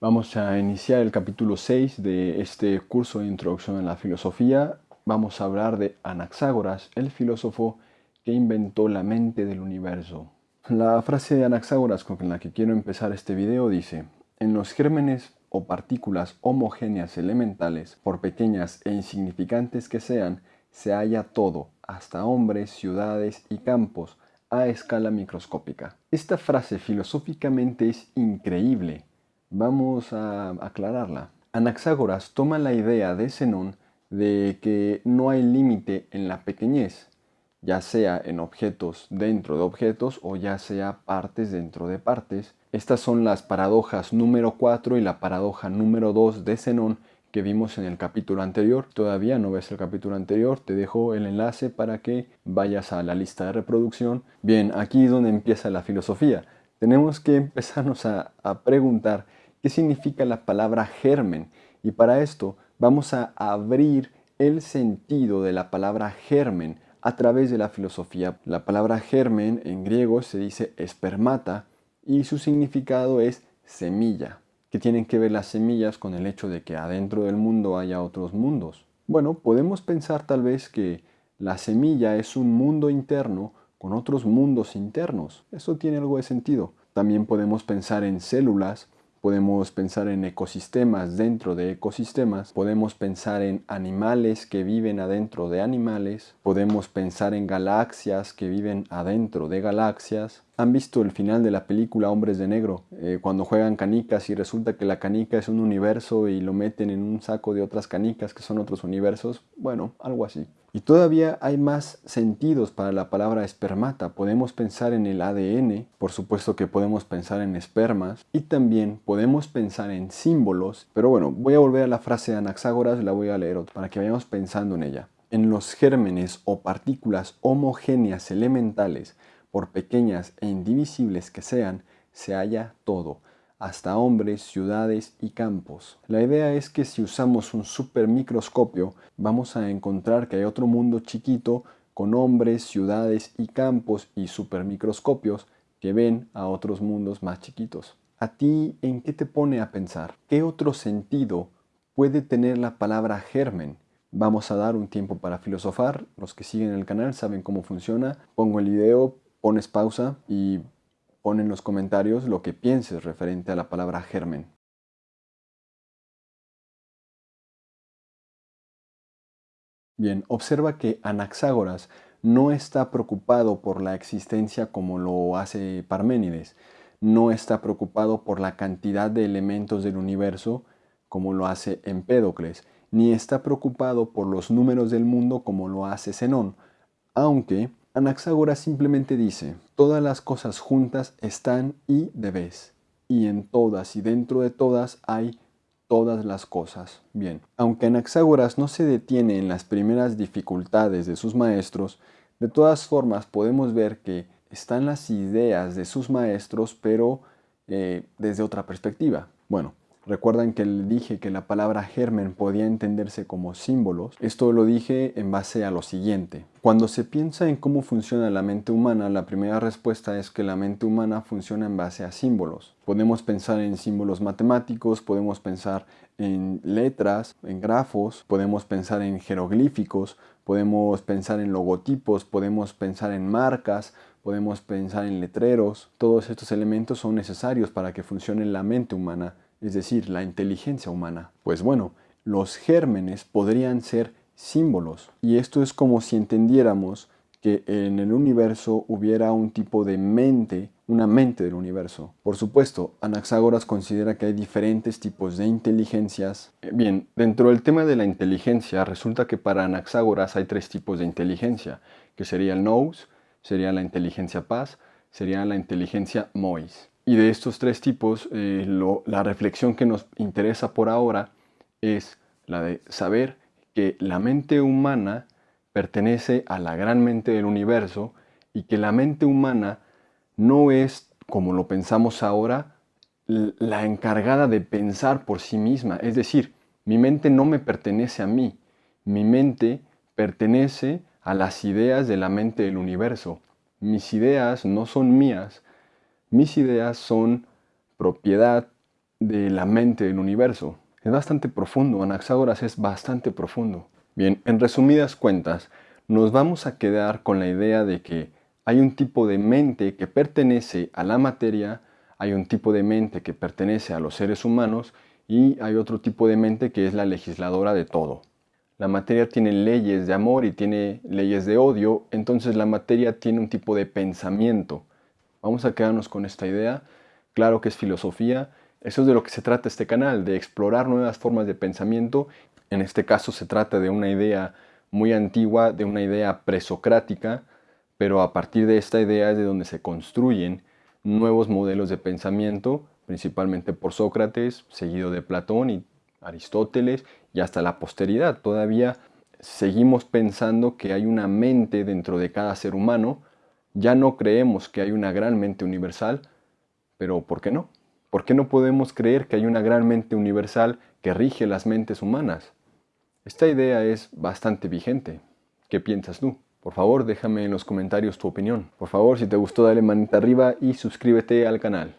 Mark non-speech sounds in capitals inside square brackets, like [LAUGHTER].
Vamos a iniciar el capítulo 6 de este curso de introducción a la filosofía. Vamos a hablar de Anaxágoras, el filósofo que inventó la mente del universo. La frase de Anaxágoras con la que quiero empezar este video dice, en los gérmenes o partículas homogéneas elementales, por pequeñas e insignificantes que sean, se halla todo, hasta hombres, ciudades y campos, a escala microscópica. Esta frase filosóficamente es increíble Vamos a aclararla. Anaxágoras toma la idea de Zenón de que no hay límite en la pequeñez, ya sea en objetos dentro de objetos o ya sea partes dentro de partes. Estas son las paradojas número 4 y la paradoja número 2 de Zenón que vimos en el capítulo anterior. Todavía no ves el capítulo anterior, te dejo el enlace para que vayas a la lista de reproducción. Bien, aquí es donde empieza la filosofía. Tenemos que [LAUGHS] empezarnos a, a preguntar qué significa la palabra germen. Y para esto vamos a abrir el sentido de la palabra germen a través de la filosofía. La palabra germen en griego se dice espermata y su significado es semilla. ¿Qué tienen que ver las semillas con el hecho de que adentro del mundo haya otros mundos? Bueno, podemos pensar tal vez que la semilla es un mundo interno con otros mundos internos. Eso tiene algo de sentido. También podemos pensar en células Podemos pensar en ecosistemas dentro de ecosistemas, podemos pensar en animales que viven adentro de animales, podemos pensar en galaxias que viven adentro de galaxias. ¿Han visto el final de la película Hombres de Negro? Eh, cuando juegan canicas y resulta que la canica es un universo y lo meten en un saco de otras canicas que son otros universos. Bueno, algo así. Y todavía hay más sentidos para la palabra espermata. Podemos pensar en el ADN, por supuesto que podemos pensar en espermas, y también podemos pensar en símbolos. Pero bueno, voy a volver a la frase de Anaxágoras, la voy a leer para que vayamos pensando en ella. En los gérmenes o partículas homogéneas elementales, por pequeñas e indivisibles que sean, se halla todo hasta hombres, ciudades y campos. La idea es que si usamos un supermicroscopio vamos a encontrar que hay otro mundo chiquito con hombres, ciudades y campos y supermicroscopios que ven a otros mundos más chiquitos. ¿A ti en qué te pone a pensar? ¿Qué otro sentido puede tener la palabra germen? Vamos a dar un tiempo para filosofar. Los que siguen el canal saben cómo funciona. Pongo el video, pones pausa y Pon en los comentarios lo que pienses referente a la palabra germen. Bien, observa que Anaxágoras no está preocupado por la existencia como lo hace Parménides, no está preocupado por la cantidad de elementos del universo como lo hace Empédocles, ni está preocupado por los números del mundo como lo hace Zenón, aunque Anaxágoras simplemente dice, todas las cosas juntas están y debes, y en todas y dentro de todas hay todas las cosas. Bien, aunque Anaxágoras no se detiene en las primeras dificultades de sus maestros, de todas formas podemos ver que están las ideas de sus maestros, pero eh, desde otra perspectiva. Bueno, Recuerdan que le dije que la palabra germen podía entenderse como símbolos. Esto lo dije en base a lo siguiente. Cuando se piensa en cómo funciona la mente humana, la primera respuesta es que la mente humana funciona en base a símbolos. Podemos pensar en símbolos matemáticos, podemos pensar en letras, en grafos, podemos pensar en jeroglíficos, podemos pensar en logotipos, podemos pensar en marcas, podemos pensar en letreros. Todos estos elementos son necesarios para que funcione la mente humana es decir, la inteligencia humana. Pues bueno, los gérmenes podrían ser símbolos. Y esto es como si entendiéramos que en el universo hubiera un tipo de mente, una mente del universo. Por supuesto, Anaxágoras considera que hay diferentes tipos de inteligencias. Eh, bien, dentro del tema de la inteligencia, resulta que para Anaxágoras hay tres tipos de inteligencia, que sería el nous, sería la inteligencia paz, sería la inteligencia mois. Y de estos tres tipos, eh, la reflexión que nos interesa por ahora es la de saber que la mente humana pertenece a la gran mente del universo y que la mente humana no es, como lo pensamos ahora, la encargada de pensar por sí misma. Es decir, mi mente no me pertenece a mí, mi mente pertenece a las ideas de la mente del universo. Mis ideas no son mías, mis ideas son propiedad de la mente del universo. Es bastante profundo, Anaxágoras es bastante profundo. Bien, en resumidas cuentas, nos vamos a quedar con la idea de que hay un tipo de mente que pertenece a la materia, hay un tipo de mente que pertenece a los seres humanos y hay otro tipo de mente que es la legisladora de todo. La materia tiene leyes de amor y tiene leyes de odio, entonces la materia tiene un tipo de pensamiento. Vamos a quedarnos con esta idea. Claro que es filosofía. Eso es de lo que se trata este canal, de explorar nuevas formas de pensamiento. En este caso se trata de una idea muy antigua, de una idea presocrática, pero a partir de esta idea es de donde se construyen nuevos modelos de pensamiento principalmente por Sócrates, seguido de Platón y Aristóteles y hasta la posteridad. Todavía seguimos pensando que hay una mente dentro de cada ser humano. Ya no creemos que hay una gran mente universal, pero ¿por qué no? ¿Por qué no podemos creer que hay una gran mente universal que rige las mentes humanas? Esta idea es bastante vigente. ¿Qué piensas tú? Por favor, déjame en los comentarios tu opinión. Por favor, si te gustó, dale manita arriba y suscríbete al canal.